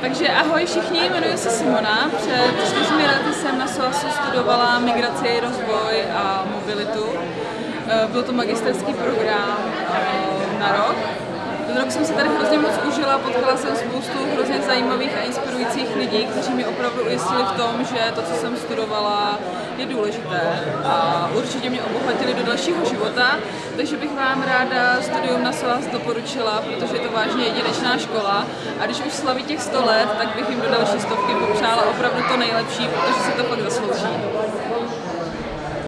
Takže ahoj všichni, jmenuji se Simona. Před čtyřmi lety jsem na SOASu studovala migraci, rozvoj a mobilitu. Eh, byl to magisterský program eh, na rok. Ten rok jsem se tady hrozně moc užila, potkala jsem spoustu hrozně zajímavých a inspirujících lidí, kteří mi opravdu ujistili v tom, že to, co jsem studovala, je důležité a určitě mě obohatili do dalšího života, takže bych vám ráda studium na SOAS doporučila, protože je to vážně jedinečná škola a když už slaví těch 100 let, tak bych jim do další stovky popřála opravdu to nejlepší, protože si to pak zaslouží.